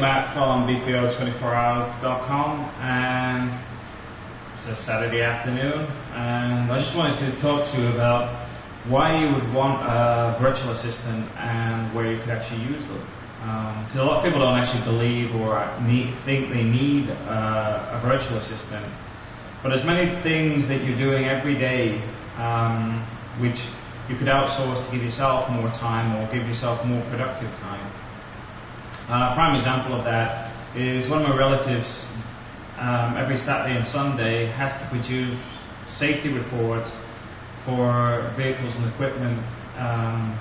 Matt from BPO24hours.com and it's a Saturday afternoon and I just wanted to talk to you about why you would want a virtual assistant and where you could actually use them. Because um, a lot of people don't actually believe or need, think they need uh, a virtual assistant. But there's many things that you're doing every day um, which you could outsource to give yourself more time or give yourself more productive time. Uh, a prime example of that is one of my relatives um, every Saturday and Sunday has to produce safety reports for vehicles and equipment. Um,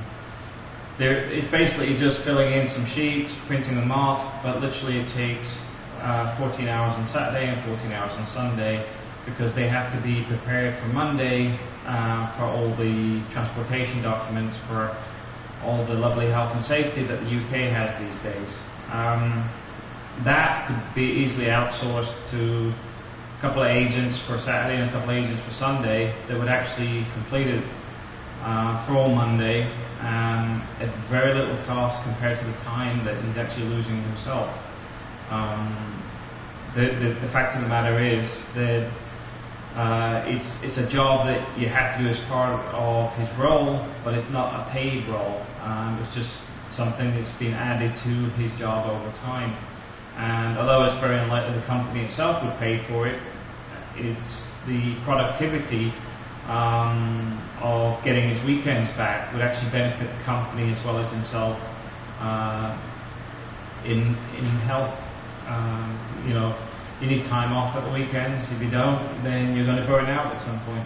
it's basically just filling in some sheets, printing them off, but literally it takes uh, 14 hours on Saturday and 14 hours on Sunday because they have to be prepared for Monday uh, for all the transportation documents for all the lovely health and safety that the UK has these days. Um, that could be easily outsourced to a couple of agents for Saturday and a couple of agents for Sunday that would actually complete it uh, for all Monday um, at very little cost compared to the time that he's actually losing himself. Um, the, the, the fact of the matter is that uh, it's it's a job that you have to do as part of his role, but it's not a paid role. Um, it's just something that's been added to his job over time. And although it's very unlikely the company itself would pay for it, it's the productivity um, of getting his weekends back would actually benefit the company as well as himself uh, in in health. Um, you know, you need time off at the weekends. If you don't, then you're going to burn out at some point.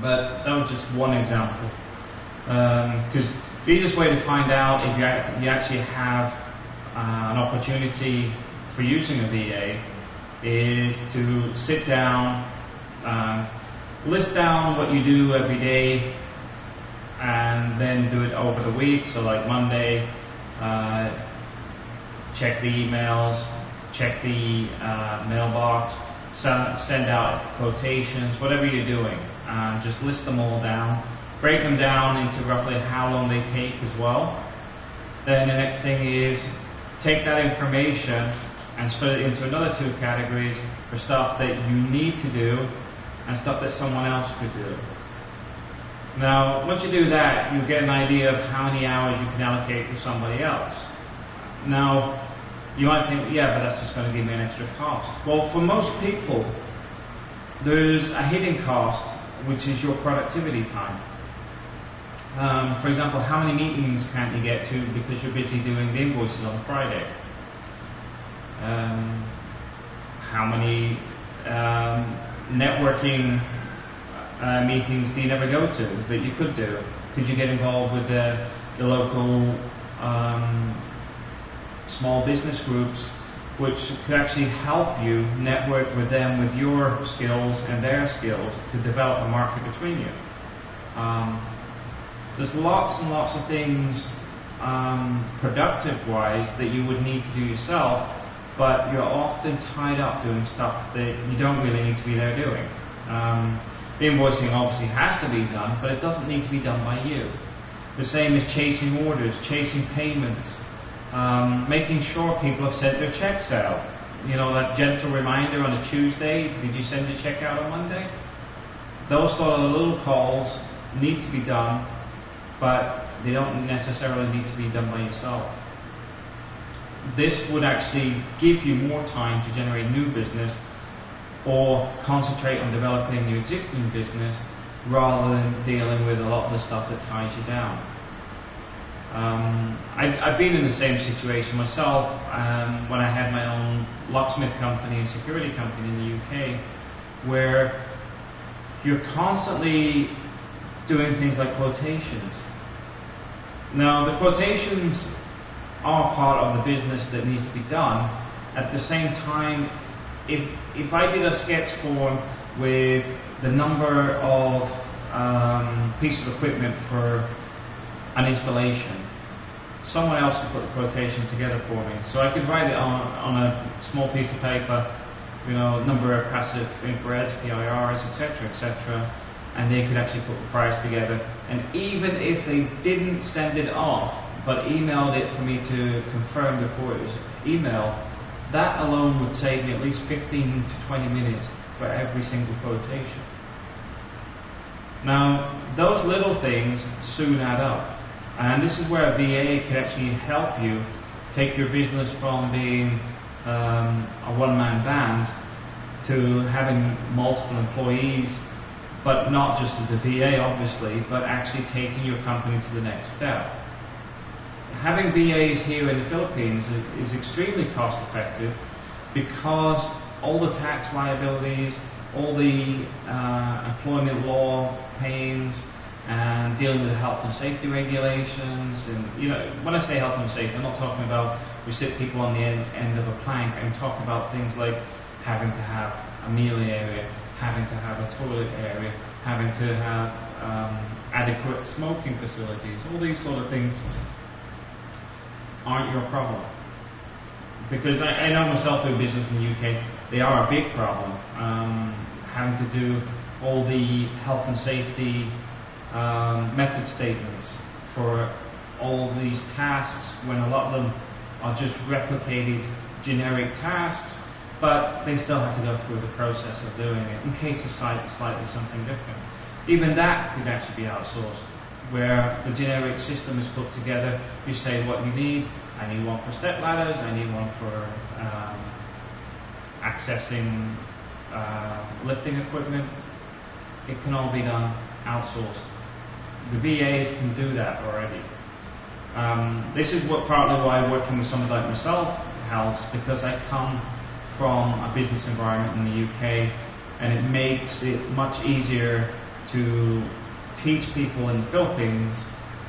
But that was just one example. Because um, the easiest way to find out if you, you actually have uh, an opportunity for using a VA is to sit down, um, list down what you do every day, and then do it over the week. So like Monday, uh, check the emails, check the uh, mailbox, send, out quotations, whatever you're doing. Um, just list them all down. Break them down into roughly how long they take as well. Then the next thing is take that information and split it into another two categories for stuff that you need to do and stuff that someone else could do. Now, once you do that, you get an idea of how many hours you can allocate to somebody else. Now, you might think, yeah, but that's just going to give me an extra cost. Well, for most people, there's a hidden cost, which is your productivity time. Um, for example, how many meetings can't you get to because you're busy doing the invoices on Friday? Um, how many um, networking uh, meetings do you never go to that you could do? Could you get involved with the, the local um, small business groups which could actually help you network with them with your skills and their skills to develop a market between you. Um, there's lots and lots of things um, productive wise that you would need to do yourself, but you're often tied up doing stuff that you don't really need to be there doing. Um, the invoicing obviously has to be done, but it doesn't need to be done by you. The same as chasing orders, chasing payments, um, making sure people have sent their checks out. You know, that gentle reminder on a Tuesday, did you send your check out on Monday? Those sort of little calls need to be done but they don't necessarily need to be done by yourself. This would actually give you more time to generate new business or concentrate on developing your existing business rather than dealing with a lot of the stuff that ties you down. Um, I, have been in the same situation myself um, when I had my own locksmith company and security company in the UK, where you're constantly doing things like quotations. Now, the quotations are part of the business that needs to be done. At the same time, if, if I did a sketch form with the number of um, pieces of equipment for an installation, someone else could put the quotation together for me. So I could write it on, on a small piece of paper, you know, number of passive infrareds, PIRs, etc., etc., and they could actually put the price together. And even if they didn't send it off but emailed it for me to confirm before it was emailed, that alone would save me at least 15 to 20 minutes for every single quotation. Now, those little things soon add up. And this is where a VA can actually help you take your business from being um, a one-man band to having multiple employees, but not just as a VA, obviously, but actually taking your company to the next step. Having VAs here in the Philippines is, is extremely cost effective because all the tax liabilities, all the uh, employment law pains, and dealing with the health and safety regulations. And you know, when I say health and safety, I'm not talking about we sit people on the end, end of a plank. I'm talking about things like having to have a meal area, having to have a toilet area, having to have um, adequate smoking facilities. All these sort of things aren't your problem. Because I, I know myself in business in the UK, they are a big problem. Um, having to do all the health and safety um, method statements for all these tasks when a lot of them are just replicated generic tasks, but they still have to go through the process of doing it in case of slightly something different. Even that could actually be outsourced, where the generic system is put together. You say what you need. I need one for step ladders. I need one for um, accessing uh, lifting equipment. It can all be done outsourced the VAs can do that already. Um, this is what partly why working with somebody like myself helps because I come from a business environment in the UK and it makes it much easier to teach people in the Philippines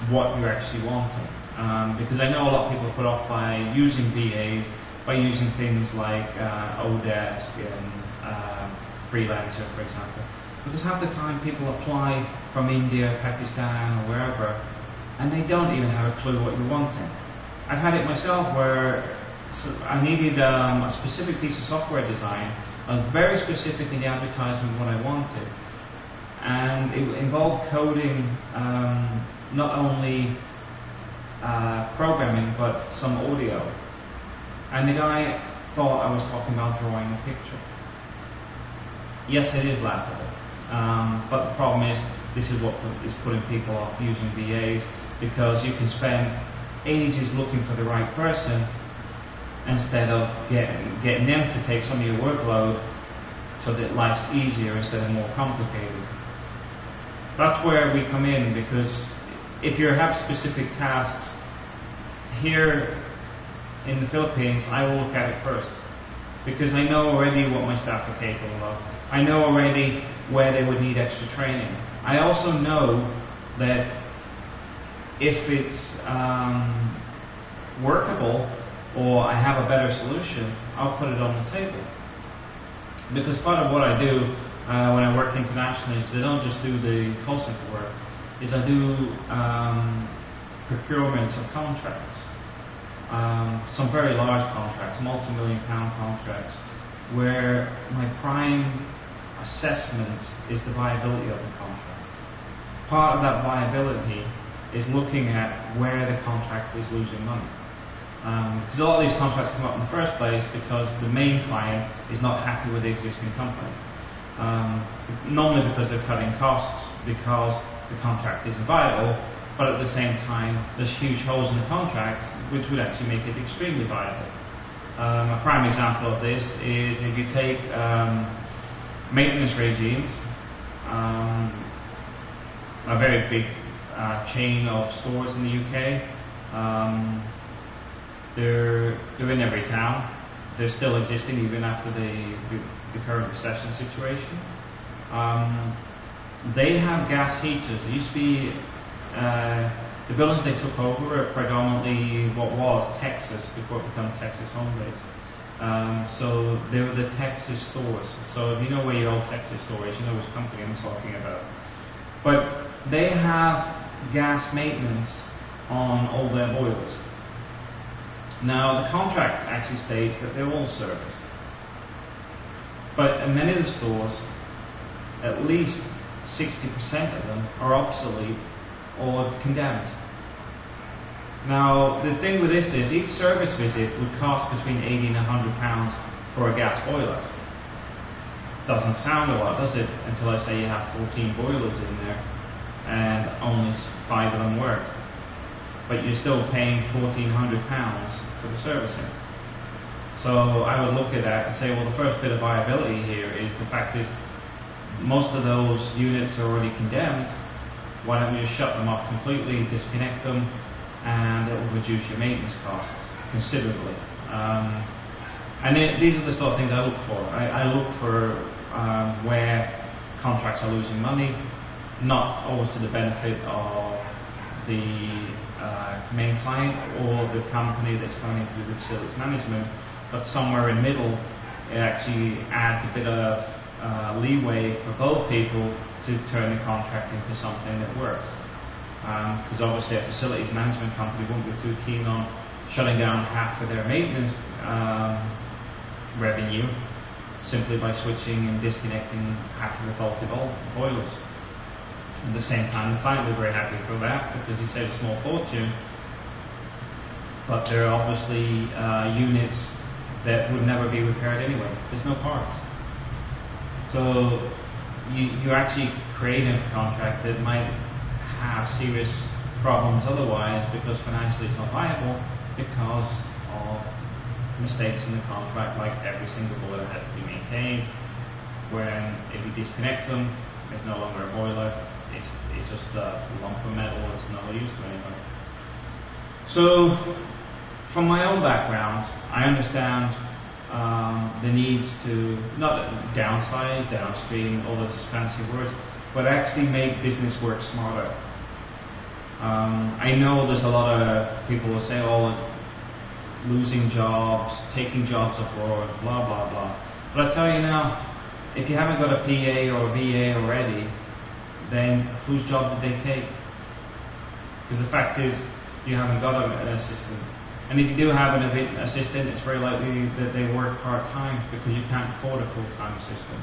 what you're actually wanting. Um, because I know a lot of people are put off by using VAs, by using things like uh, Odesk and uh, Freelancer, for example. Because half the time people apply from India, Pakistan, or wherever, and they don't even have a clue what you're wanting. I've had it myself where I needed um, a specific piece of software design. I was very specific in the advertisement what I wanted, and it involved coding um, not only uh, programming but some audio. And the guy thought I was talking about drawing a picture. Yes, it is laughable. Um, but the problem is, this is what is putting people off using VAs because you can spend ages looking for the right person instead of getting, getting them to take some of your workload so that life's easier instead of more complicated. That's where we come in because if you have specific tasks, here in the Philippines, I will look at it first because I know already what my staff are capable of. I know already where they would need extra training. I also know that if it's um, workable or I have a better solution, I'll put it on the table. Because part of what I do uh, when I work internationally, because I don't just do the call center work, is I do um, procurements of contracts. Um, some very large contracts, multi-million pound contracts, where my prime assessment is the viability of the contract. Part of that viability is looking at where the contract is losing money. Because um, a lot of these contracts come up in the first place because the main client is not happy with the existing company. Um, normally because they're cutting costs because the contract isn't viable, but at the same time there's huge holes in the contract which would actually make it extremely viable. Um, a prime example of this is if you take um, maintenance regimes, um, a very big uh, chain of stores in the UK. Um, they're, they're in every town. They're still existing even after the, the, current recession situation. Um, they have gas heaters. It used to be uh, the buildings they took over are predominantly what was Texas before it became Texas home base. Um, so they were the Texas stores. So if you know where your old Texas store is, you know which company I'm talking about. But they have gas maintenance on all their boilers. Now the contract actually states that they're all serviced. But in many of the stores, at least 60% of them are obsolete or condemned. Now, the thing with this is each service visit would cost between 80 and 100 pounds for a gas boiler. Doesn't sound a lot, does it? Until I say you have 14 boilers in there and only five of them work. But you're still paying 1,400 pounds for the servicing. So I would look at that and say, well, the first bit of viability here is the fact is most of those units are already condemned. Why don't you just shut them off completely, disconnect them, and it will reduce your maintenance costs considerably. Um, and it, these are the sort of things I look for. I, I look for um, where contracts are losing money, not always to the benefit of the uh, main client or the company that's going into the facilities management, but somewhere in middle, it actually adds a bit of uh, leeway for both people to turn the contract into something that works. Because um, obviously a facilities management company won't be too keen on shutting down half of their maintenance um, revenue simply by switching and disconnecting half of the faulty boilers. At the same time, the client was very happy for that because he saved a small fortune. But there are obviously uh, units that would never be repaired anyway. There's no parts. So you, you're actually creating a contract that might have serious problems otherwise because financially it's not viable because of mistakes in the contract like every single boiler has to be maintained. When if you disconnect them it's no longer a boiler. It's, it's just a lump of metal that's no use to anything. So from my own background I understand um, the needs to not downsize, downstream, all those fancy words, but actually make business work smarter. Um, I know there's a lot of people who say, oh, losing jobs, taking jobs abroad, blah, blah, blah. But I tell you now, if you haven't got a PA or a VA already, then whose job did they take? Because the fact is, you haven't got an assistant. And if you do have an assistant, it's very likely that they work part-time because you can't afford a full-time assistant.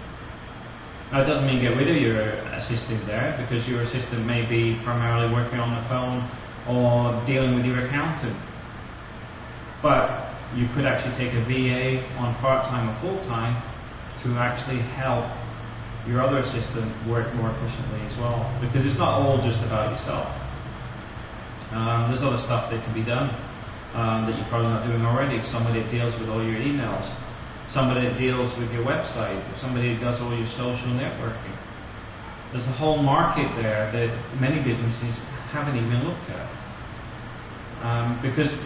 It doesn't mean get rid of your assistant there because your assistant may be primarily working on the phone or dealing with your accountant. But you could actually take a VA on part-time or full-time to actually help your other assistant work more efficiently as well. Because it's not all just about yourself. Um, there's other stuff that can be done um, that you're probably not doing already. Somebody that deals with all your emails, somebody that deals with your website, somebody that does all your social networking. There's a whole market there that many businesses haven't even looked at. Um, because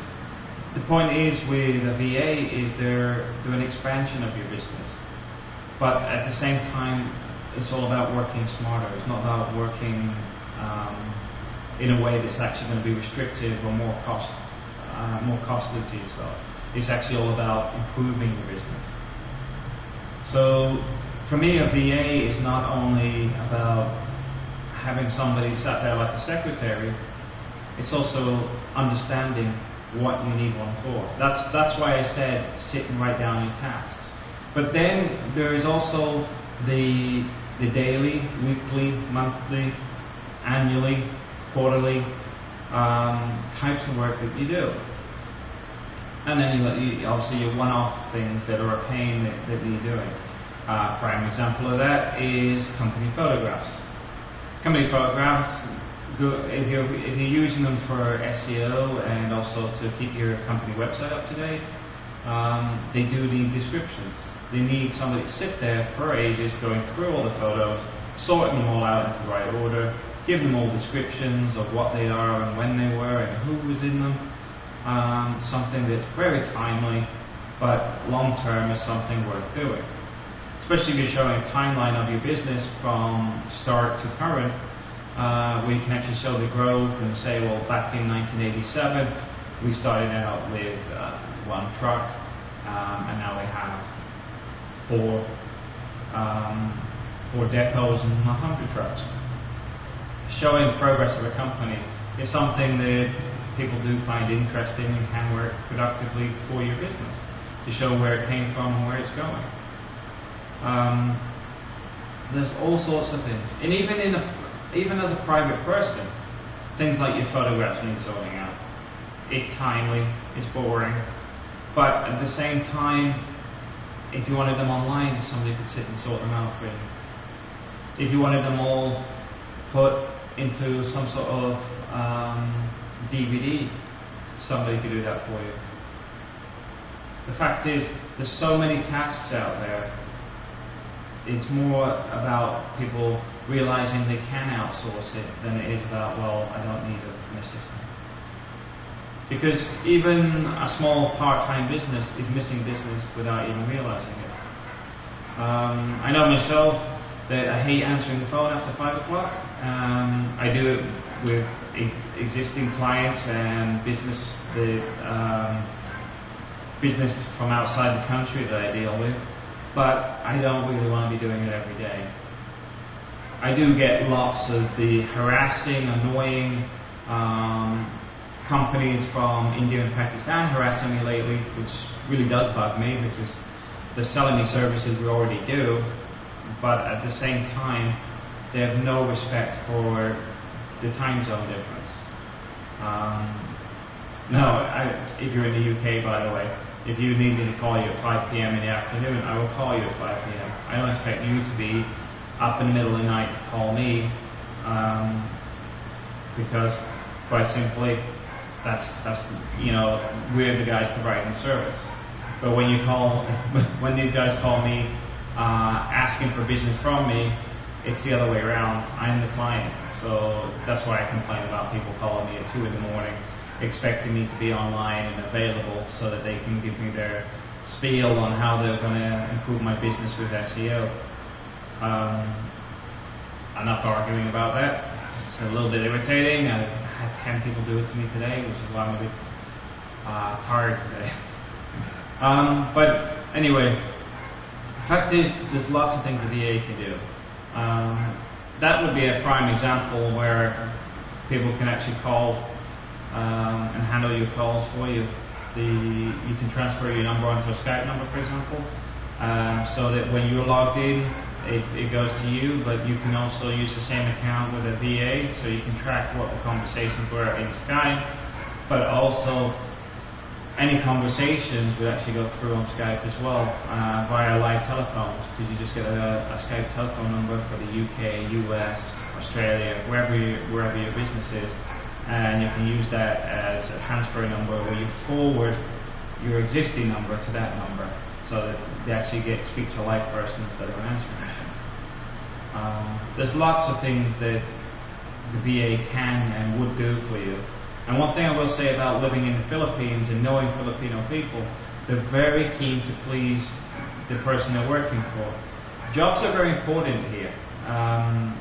the point is with a VA is they're, they're an expansion of your business. But at the same time, it's all about working smarter. It's not about working um, in a way that's actually going to be restrictive or more cost uh, more costly to yourself. It's actually all about improving your business. So for me, a VA is not only about having somebody sat there like a secretary, it's also understanding what you need one for. That's that's why I said sit and write down your tasks. But then there is also the the daily, weekly, monthly, annually, quarterly um, types of work that you do. And then you, obviously your one-off things that are a pain that, that you're doing. Uh, prime example of that is company photographs. Company photographs, if you're, if you're using them for SEO and also to keep your company website up to date, um, they do need descriptions. They need somebody to sit there for ages going through all the photos, sorting them all out into the right order, give them all descriptions of what they are and when they were and who was in them. Um, something that's very timely, but long term is something worth doing. Especially if you're showing a timeline of your business from start to current, uh, we can actually show the growth and say, well, back in 1987, we started out with uh, one truck, um, and now we have four, um, four depots and 100 trucks showing progress of a company is something that people do find interesting and can work productively for your business to show where it came from and where it's going. Um, there's all sorts of things, and even in a, even as a private person, things like your photographs need sorting out. it's timely, it's boring, but at the same time, if you wanted them online, somebody could sit and sort them out for you. If you wanted them all put into some sort of um, DVD, somebody could do that for you. The fact is, there's so many tasks out there. It's more about people realizing they can outsource it than it is about, well, I don't need an assistant. Because even a small part-time business is missing business without even realizing it. Um, I know myself that I hate answering the phone after five o'clock. Um, I do it with existing clients and business the um, business from outside the country that I deal with, but I don't really want to be doing it every day. I do get lots of the harassing, annoying um, companies from India and Pakistan harassing me lately, which really does bug me because they're selling me services we already do, but at the same time, they have no respect for the time zone difference. Um, no, I, if you're in the UK, by the way, if you need me to call you at 5 p.m. in the afternoon, I will call you at 5 p.m. I don't expect you to be up in the middle of the night to call me, um, because quite simply, that's that's you know we're the guys providing service. But when you call, when these guys call me uh, asking for business from me, it's the other way around. I'm the client, so that's why I complain about people calling me at two in the morning, expecting me to be online and available so that they can give me their spiel on how they're going to improve my business with SEO. Um, enough arguing about that. It's a little bit irritating. I had 10 people do it to me today, which is why I'm a bit uh, tired today. um, but anyway, the fact is, there's lots of things that the VA can do. Um, that would be a prime example where people can actually call um, and handle your calls for you. The, you can transfer your number onto a Skype number, for example, um, so that when you're logged in, it, it, goes to you, but you can also use the same account with a VA, so you can track what the conversations were in Skype, but also any conversations would actually go through on Skype as well uh, via live telephones because you just get a, a, Skype telephone number for the UK, US, Australia, wherever you, wherever your business is, and you can use that as a transfer number where you forward your existing number to that number so that they actually get speak to a live person instead of an answering machine. Um, there's lots of things that the VA can and would do for you. And one thing I will say about living in the Philippines and knowing Filipino people, they're very keen to please the person they're working for. Jobs are very important here. Um,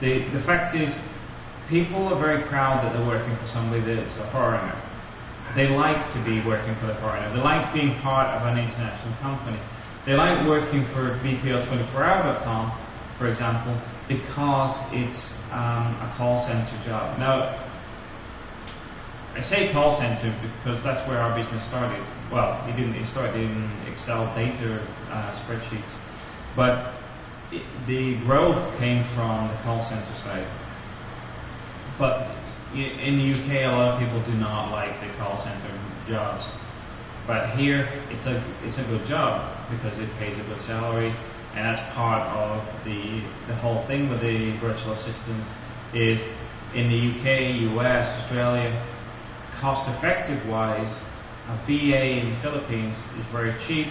the, the fact is, people are very proud that they're working for somebody that's a foreigner. They like to be working for the foreigner. They like being part of an international company. They like working for BPO24hour.com, for example, because it's um, a call center job. Now, I say call center because that's where our business started. Well, it didn't. It started in Excel data uh, spreadsheets, but it, the growth came from the call center side. But in the UK, a lot of people do not like the call center jobs. But here, it's a it's a good job because it pays a good salary, and that's part of the the whole thing with the virtual assistants is in the UK, US, Australia, cost effective wise, a VA in the Philippines is very cheap,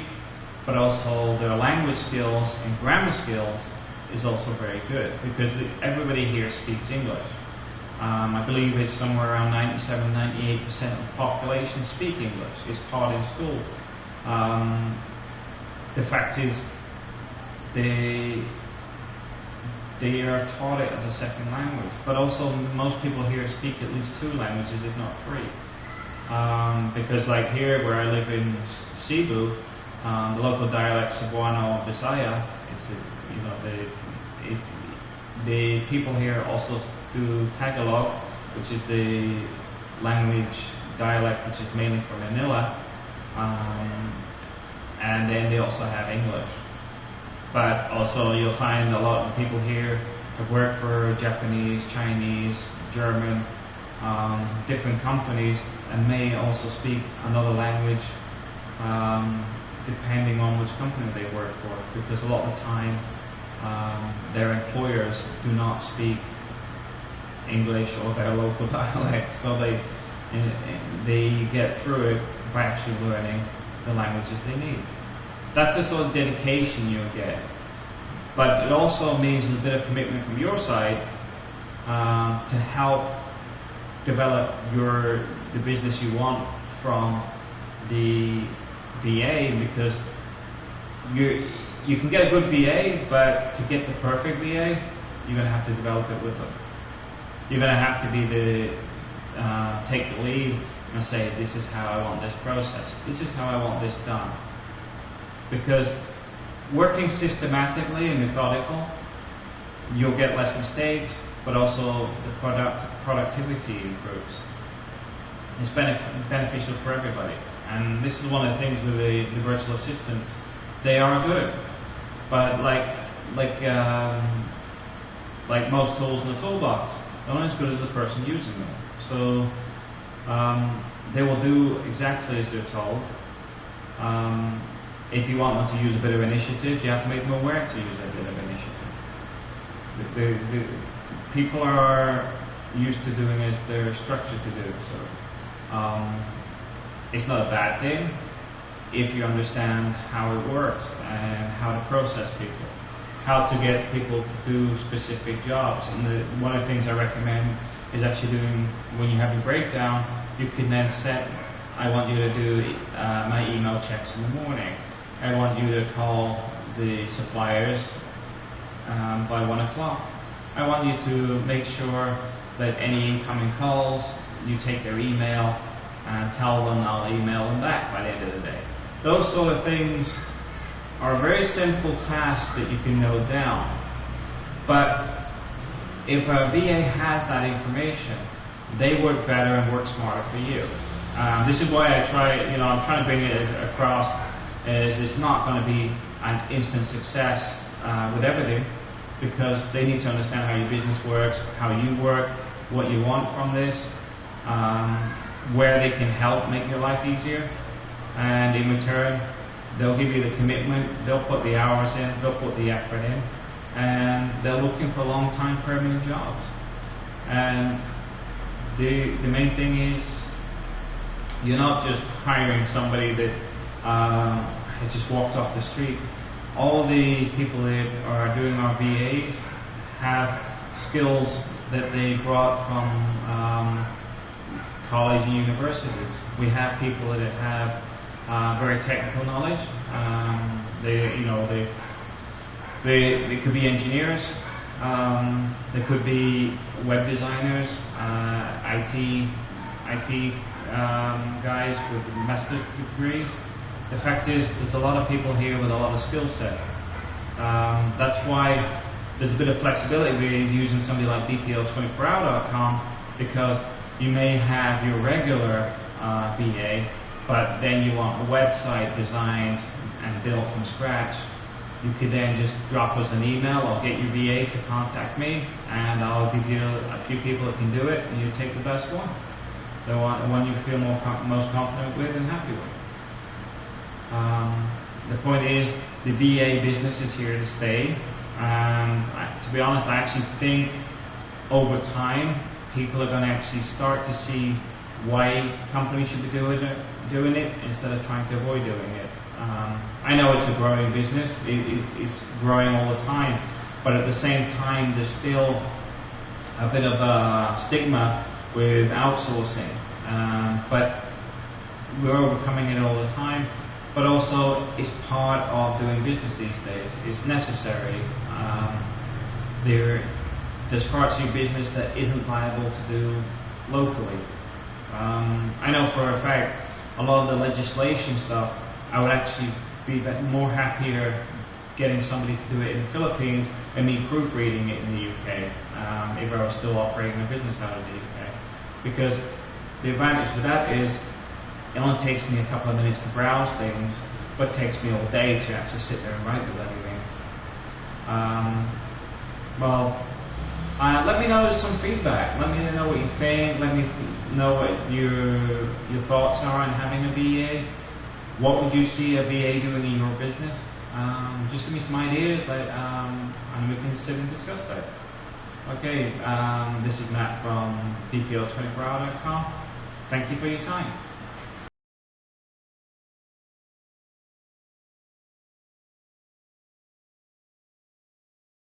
but also their language skills and grammar skills is also very good because everybody here speaks English. Um, I believe it's somewhere around 97, 98% of the population speak English. It's taught in school. Um, the fact is, they they are taught it as a second language. But also, most people here speak at least two languages, if not three. Um, because, like here, where I live in Cebu, um, the local dialect Cebuano Bisaya, it's a, you know the it, the people here also do Tagalog, which is the language dialect which is mainly from Manila, um, and then they also have English. But also you'll find a lot of people here have worked for Japanese, Chinese, German, um, different companies and may also speak another language um, depending on which company they work for because a lot of the time um, their employers do not speak English or their local dialect so they they get through it by actually learning the languages they need. That's the sort of dedication you'll get. But it also means a bit of commitment from your side um, to help develop your the business you want from the VA because you you can get a good VA, but to get the perfect VA, you're going to have to develop it with them. You're going to have to be the uh, take the lead and say, this is how I want this process. This is how I want this done. Because working systematically and methodical, you'll get less mistakes, but also the product productivity improves. It's benef- beneficial for everybody. And this is one of the things with the, the virtual assistants. They are good, but like like um, like most tools in the toolbox, they're not as good as the person using them. So um, they will do exactly as they're told. Um, if you want them to use a bit of initiative, you have to make them aware to use a bit of initiative. The, the, the people are used to doing as they're structured to do. So um, it's not a bad thing if you understand how it works and how to process people, how to get people to do specific jobs. And the, one of the things I recommend is actually doing when you have your breakdown, you can then set. I want you to do uh, my email checks in the morning. I want you to call the suppliers um, by one o'clock. I want you to make sure that any incoming calls, you take their email and tell them I'll email them back by the end of the day. Those sort of things are very simple tasks that you can note down. But if a VA has that information, they work better and work smarter for you. Um, this is why I try, you know, I'm trying to bring it across as it's not going to be an instant success uh, with everything because they need to understand how your business works, how you work, what you want from this, um, where they can help make your life easier, and in return, they'll give you the commitment, they'll put the hours in, they'll put the effort in, and they're looking for long-time permanent jobs. And the the main thing is you're not just hiring somebody that uh, just walked off the street. All the people that are doing our VAs have skills that they brought from um, college and universities. We have people that have uh, very technical knowledge. Um, they, you know, they, they, they could be engineers. Um, they could be web designers, uh, IT, IT um, guys with master's degrees. The fact is, there's a lot of people here with a lot of skill set. Um, that's why there's a bit of flexibility with using somebody like BPO24hour.com because you may have your regular uh, VA, but then you want a website designed and built from scratch. You could then just drop us an email or get your VA to contact me, and I'll give you a few people that can do it, and you take the best one, the one, the one you feel more most confident with and happy with. The point is, the VA business is here to stay. And I, to be honest, I actually think over time, people are going to actually start to see why companies should be doing it, doing it instead of trying to avoid doing it. Um, I know it's a growing business; it, it, it's growing all the time, but at the same time, there's still a bit of a stigma with outsourcing. Um, but we're overcoming it all the time. But also, it's part of doing business these days. It's necessary. Um, there, there's parts of your business that isn't viable to do locally. Um, I know for a fact a lot of the legislation stuff, I would actually be more happier getting somebody to do it in the Philippines and me proofreading it in the UK um, if I was still operating a business out of the UK. Because the advantage with that is it only takes me a couple of minutes to browse things, but takes me all day to actually sit there and write the bloody things. Um, well, Uh, let me know some feedback. Let me know what you think. Let me know what your your thoughts are on having a VA. What would you see a VA doing in your business? Um, just give me some ideas, um, and we can sit and discuss that. Okay, um, this is Matt from BPO24hour.com. Thank you for your time.